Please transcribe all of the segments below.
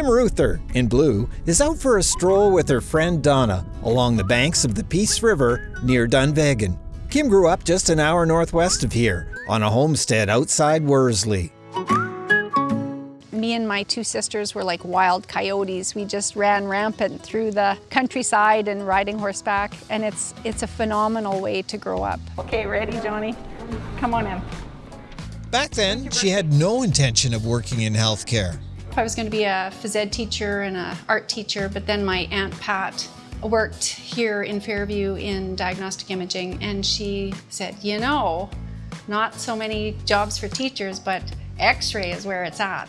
Kim Ruther, in blue, is out for a stroll with her friend Donna along the banks of the Peace River near Dunvegan. Kim grew up just an hour northwest of here, on a homestead outside Worsley. Me and my two sisters were like wild coyotes. We just ran rampant through the countryside and riding horseback, and it's, it's a phenomenal way to grow up. Okay, ready, Johnny? Come on in. Back then, she had no intention of working in healthcare. I was going to be a phys ed teacher and an art teacher, but then my Aunt Pat worked here in Fairview in diagnostic imaging, and she said, you know, not so many jobs for teachers, but x-ray is where it's at.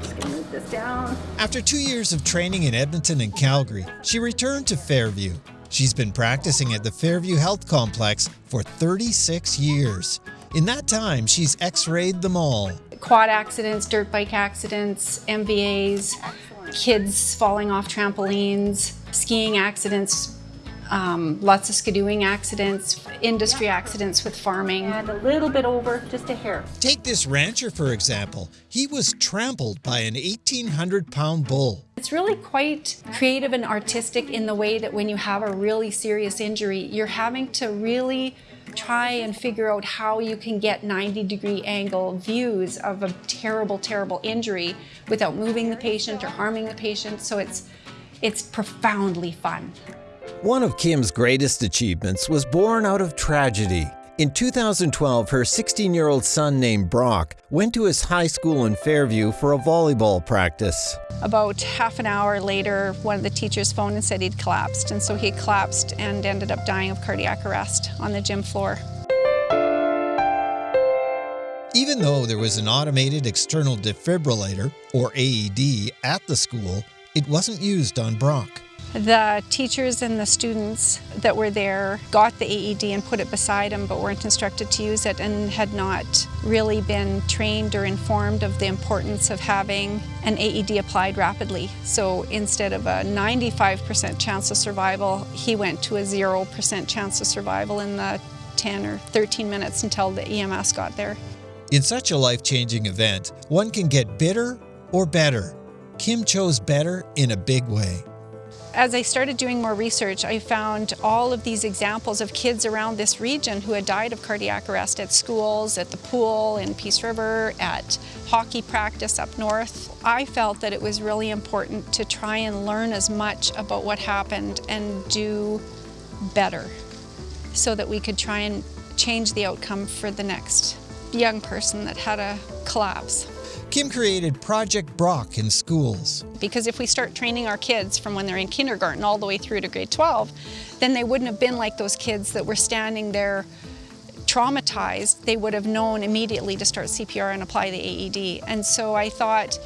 Just gonna move this down. After two years of training in Edmonton and Calgary, she returned to Fairview. She's been practicing at the Fairview Health Complex for 36 years. In that time, she's x-rayed them all. Quad accidents, dirt bike accidents, MVAs, kids falling off trampolines, skiing accidents, um, lots of skidooing accidents, industry accidents with farming. And a little bit over, just a hair. Take this rancher, for example. He was trampled by an 1,800 pound bull. It's really quite creative and artistic in the way that when you have a really serious injury, you're having to really try and figure out how you can get 90 degree angle views of a terrible, terrible injury without moving the patient or harming the patient. So it's, it's profoundly fun. One of Kim's greatest achievements was born out of tragedy. In 2012, her 16-year-old son named Brock went to his high school in Fairview for a volleyball practice. About half an hour later, one of the teachers phoned and said he'd collapsed, and so he collapsed and ended up dying of cardiac arrest on the gym floor. Even though there was an automated external defibrillator, or AED, at the school, it wasn't used on Brock. The teachers and the students that were there got the AED and put it beside them but weren't instructed to use it and had not really been trained or informed of the importance of having an AED applied rapidly. So instead of a 95% chance of survival, he went to a 0% chance of survival in the 10 or 13 minutes until the EMS got there. In such a life-changing event, one can get bitter or better. Kim chose better in a big way. As I started doing more research, I found all of these examples of kids around this region who had died of cardiac arrest at schools, at the pool in Peace River, at hockey practice up north. I felt that it was really important to try and learn as much about what happened and do better so that we could try and change the outcome for the next young person that had a collapse. Kim created Project Brock in schools. Because if we start training our kids from when they're in kindergarten all the way through to grade 12, then they wouldn't have been like those kids that were standing there traumatized. They would have known immediately to start CPR and apply the AED. And so I thought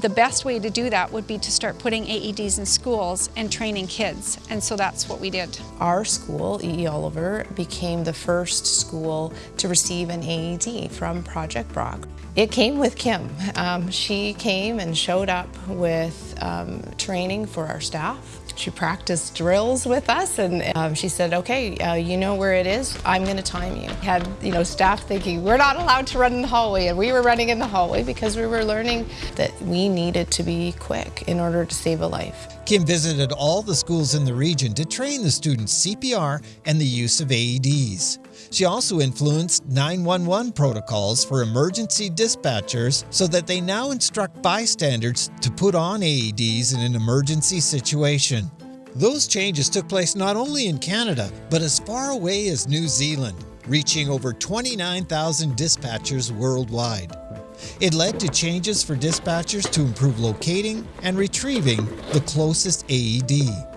the best way to do that would be to start putting AEDs in schools and training kids, and so that's what we did. Our school, E.E. Oliver, became the first school to receive an AED from Project Brock. It came with Kim. Um, she came and showed up with um, training for our staff. She practiced drills with us and um, she said, okay, uh, you know where it is, I'm gonna time you. Had you know staff thinking, we're not allowed to run in the hallway and we were running in the hallway because we were learning that we needed to be quick in order to save a life. Kim visited all the schools in the region to train the students CPR and the use of AEDs. She also influenced 911 protocols for emergency dispatchers so that they now instruct bystanders to put on AEDs in an emergency situation. Those changes took place not only in Canada, but as far away as New Zealand, reaching over 29,000 dispatchers worldwide. It led to changes for dispatchers to improve locating and retrieving the closest AED.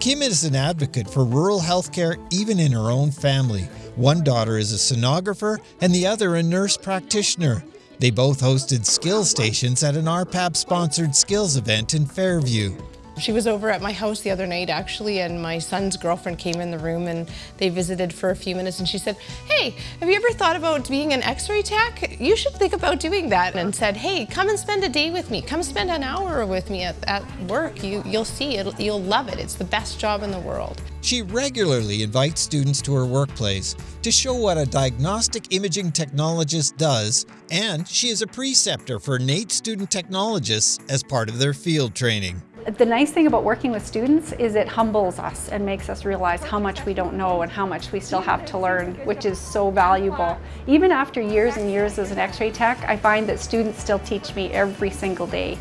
Kim is an advocate for rural healthcare even in her own family. One daughter is a sonographer and the other a nurse practitioner. They both hosted skill stations at an RPAP sponsored skills event in Fairview. She was over at my house the other night actually and my son's girlfriend came in the room and they visited for a few minutes and she said, hey, have you ever thought about being an x-ray tech? You should think about doing that and said, hey, come and spend a day with me. Come spend an hour with me at, at work. You, you'll see, it, you'll love it. It's the best job in the world. She regularly invites students to her workplace to show what a diagnostic imaging technologist does, and she is a preceptor for NAIT student technologists as part of their field training. The nice thing about working with students is it humbles us and makes us realize how much we don't know and how much we still have to learn, which is so valuable. Even after years and years as an x-ray tech, I find that students still teach me every single day.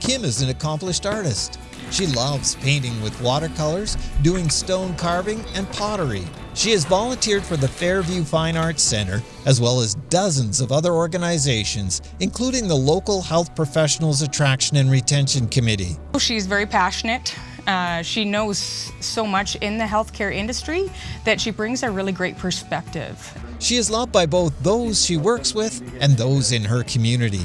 Kim is an accomplished artist. She loves painting with watercolors, doing stone carving, and pottery. She has volunteered for the Fairview Fine Arts Center, as well as dozens of other organizations, including the local Health Professionals Attraction and Retention Committee. She's very passionate. Uh, she knows so much in the healthcare industry that she brings a really great perspective. She is loved by both those she works with and those in her community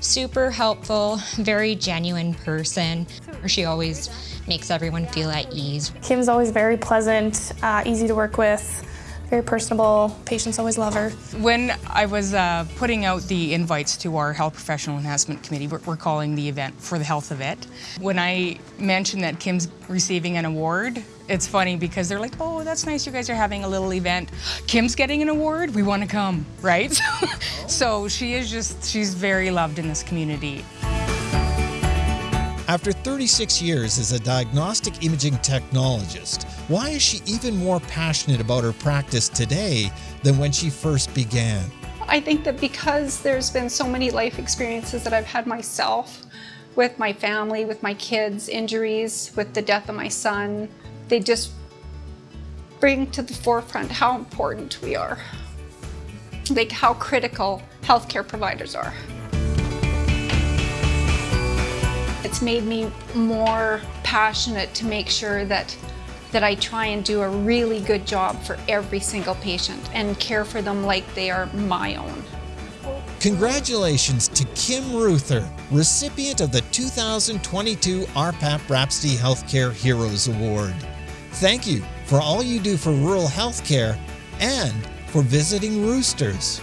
super helpful, very genuine person. She always makes everyone feel at ease. Kim's always very pleasant, uh, easy to work with, very personable. Patients always love her. When I was uh, putting out the invites to our Health Professional Enhancement Committee, we're, we're, calling the event For the Health of It. When I mentioned that Kim's receiving an award, it's funny because they're like, oh, that's nice you guys are having a little event. Kim's getting an award, we want to come, right? so she is just, she's very loved in this community. After 36 years as a diagnostic imaging technologist, why is she even more passionate about her practice today than when she first began? I think that because there's been so many life experiences that I've had myself with my family, with my kids, injuries, with the death of my son, they just bring to the forefront how important we are, like how critical healthcare providers are. It's made me more passionate to make sure that that I try and do a really good job for every single patient and care for them like they are my own. Congratulations to Kim Ruther, recipient of the 2022 RPAP Rhapsody Healthcare Heroes Award. Thank you for all you do for rural healthcare and for visiting roosters.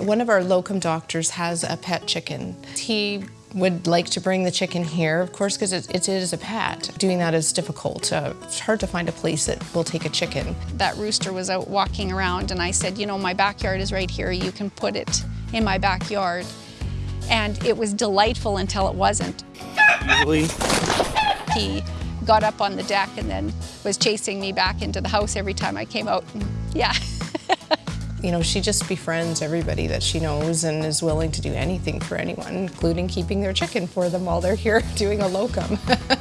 One of our locum doctors has a pet chicken. He would like to bring the chicken here, of course, because it, it is a pet. Doing that is difficult. Uh, it's hard to find a place that will take a chicken. That rooster was out walking around and I said, you know, my backyard is right here. You can put it in my backyard. And it was delightful until it wasn't. Really? He got up on the deck and then was chasing me back into the house every time I came out. And yeah. You know, she just befriends everybody that she knows and is willing to do anything for anyone, including keeping their chicken for them while they're here doing a locum.